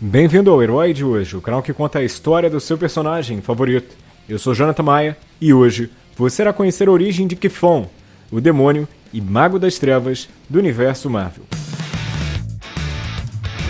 Bem-vindo ao Herói de hoje, o canal que conta a história do seu personagem favorito. Eu sou Jonathan Maia e hoje você irá conhecer a origem de Kifon, o demônio e mago das trevas do universo Marvel.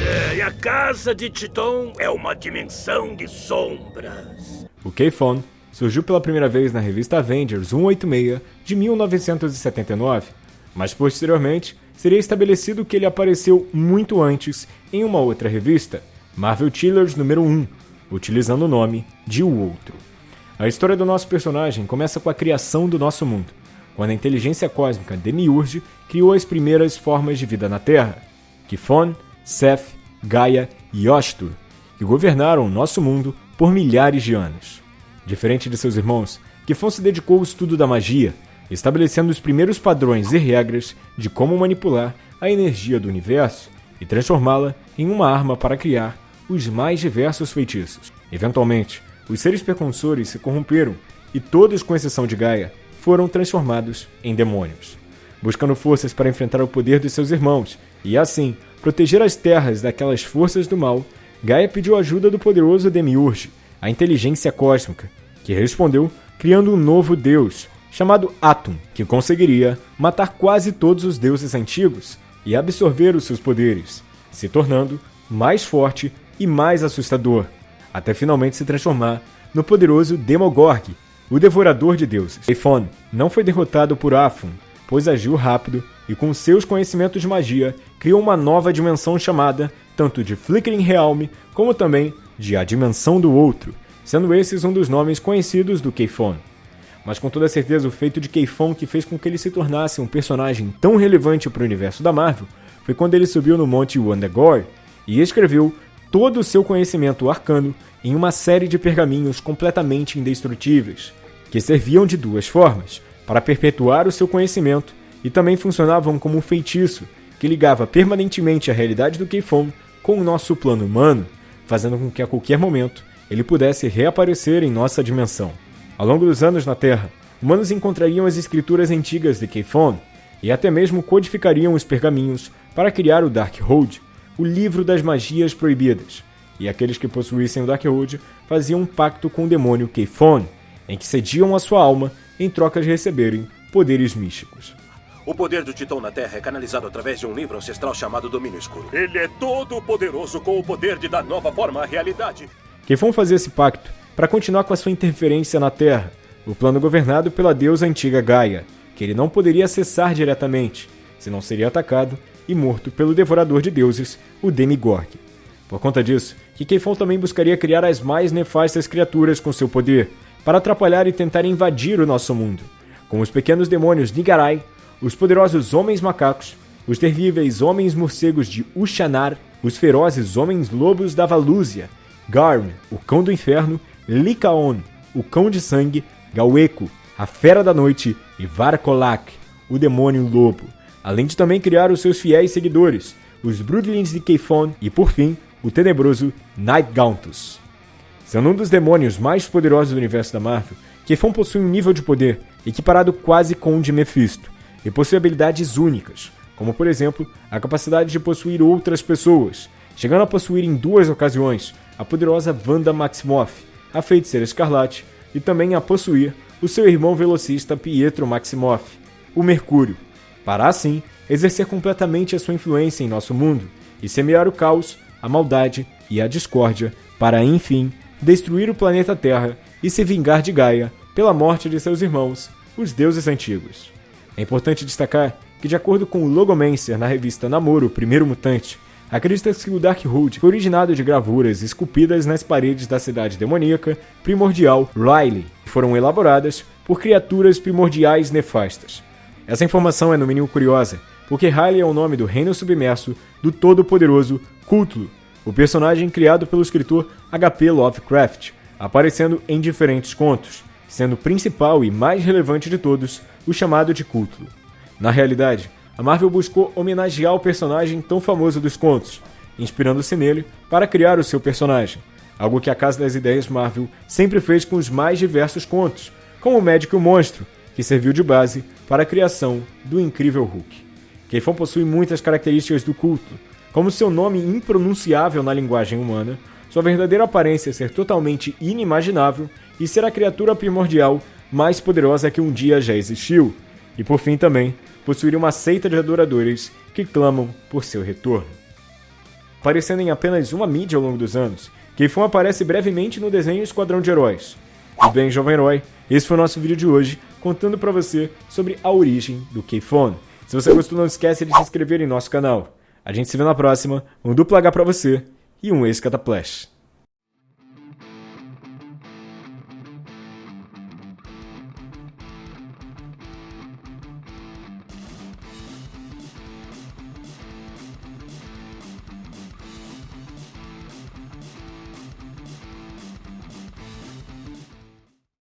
É, a casa de Titon é uma dimensão de sombras. O Kifon surgiu pela primeira vez na revista Avengers 186 de 1979, mas posteriormente seria estabelecido que ele apareceu muito antes em uma outra revista, Marvel Chillers número 1, utilizando o nome de O Outro. A história do nosso personagem começa com a criação do nosso mundo, quando a inteligência cósmica Demiurge criou as primeiras formas de vida na Terra, Kifon, Seth, Gaia e Ostur, que governaram o nosso mundo por milhares de anos. Diferente de seus irmãos, Kifon se dedicou ao estudo da magia, estabelecendo os primeiros padrões e regras de como manipular a energia do universo e transformá-la em uma arma para criar os mais diversos feitiços. Eventualmente, os seres precursores se corromperam e todos, com exceção de Gaia, foram transformados em demônios. Buscando forças para enfrentar o poder de seus irmãos e, assim, proteger as terras daquelas forças do mal, Gaia pediu ajuda do poderoso Demiurge, a inteligência cósmica, que respondeu criando um novo deus, chamado Atum, que conseguiria matar quase todos os deuses antigos e absorver os seus poderes, se tornando mais forte e mais assustador, até finalmente se transformar no poderoso Demogorg, o devorador de deuses. Eifon não foi derrotado por Afun, pois agiu rápido e com seus conhecimentos de magia criou uma nova dimensão chamada tanto de Flickering Realm como também de A Dimensão do Outro, sendo esses um dos nomes conhecidos do Keifon. Mas com toda certeza o feito de Keifon que fez com que ele se tornasse um personagem tão relevante para o universo da Marvel foi quando ele subiu no Monte Wondagore e escreveu todo o seu conhecimento arcano em uma série de pergaminhos completamente indestrutíveis, que serviam de duas formas: para perpetuar o seu conhecimento e também funcionavam como um feitiço que ligava permanentemente a realidade do Keifon com o nosso plano humano, fazendo com que a qualquer momento ele pudesse reaparecer em nossa dimensão. Ao longo dos anos na Terra, humanos encontrariam as escrituras antigas de Keifon e até mesmo codificariam os pergaminhos para criar o Darkhold, o livro das magias proibidas, e aqueles que possuíssem o Darkhold faziam um pacto com o demônio Keifon, em que cediam a sua alma em troca de receberem poderes místicos. O poder do Titão na Terra é canalizado através de um livro ancestral chamado Domínio Escuro. Ele é todo poderoso com o poder de dar nova forma à realidade. Keifon fazia esse pacto para continuar com a sua interferência na Terra, o plano governado pela deusa antiga Gaia, que ele não poderia acessar diretamente, senão seria atacado e morto pelo devorador de deuses, o Demigorg. Por conta disso, Kikeifon também buscaria criar as mais nefastas criaturas com seu poder, para atrapalhar e tentar invadir o nosso mundo, como os pequenos demônios Nigarai, os poderosos homens macacos, os terríveis homens morcegos de Ushanar, os ferozes homens lobos da Valúzia, Garm, o cão do inferno, Likaon, o cão de sangue, Gaueco, a fera da noite e Varkolak, o demônio lobo além de também criar os seus fiéis seguidores, os Broodlings de Keifon e, por fim, o tenebroso Night Gauntus. Sendo um dos demônios mais poderosos do universo da Marvel, Keifon possui um nível de poder equiparado quase com o de Mephisto, e possui habilidades únicas, como por exemplo a capacidade de possuir outras pessoas, chegando a possuir em duas ocasiões a poderosa Wanda Maximoff, a feiticeira Escarlate, e também a possuir o seu irmão velocista Pietro Maximoff, o Mercúrio, para assim exercer completamente a sua influência em nosso mundo e semear o caos, a maldade e a discórdia, para enfim destruir o planeta Terra e se vingar de Gaia pela morte de seus irmãos, os deuses antigos. É importante destacar que, de acordo com o Logomancer na revista Namoro, o Primeiro Mutante, acredita-se que o Darkhold foi originado de gravuras esculpidas nas paredes da cidade demoníaca primordial Riley, que foram elaboradas por criaturas primordiais nefastas, essa informação é no mínimo curiosa, porque Riley é o nome do reino submerso do todo-poderoso Cthulhu, o personagem criado pelo escritor H.P. Lovecraft, aparecendo em diferentes contos, sendo o principal e mais relevante de todos o chamado de Cthulhu. Na realidade, a Marvel buscou homenagear o personagem tão famoso dos contos, inspirando-se nele para criar o seu personagem, algo que a Casa das Ideias Marvel sempre fez com os mais diversos contos, como o Médico e o Monstro, que serviu de base para a criação do incrível Hulk. Keifon possui muitas características do culto, como seu nome impronunciável na linguagem humana, sua verdadeira aparência ser totalmente inimaginável e ser a criatura primordial mais poderosa que um dia já existiu, e por fim também possuir uma seita de adoradores que clamam por seu retorno. Aparecendo em apenas uma mídia ao longo dos anos, Keifon aparece brevemente no desenho Esquadrão de Heróis. E bem, jovem herói, esse foi o nosso vídeo de hoje, contando para você sobre a origem do Keifon. Se você gostou, não esquece de se inscrever em nosso canal. A gente se vê na próxima, um duplo H pra você e um ex-cataplash.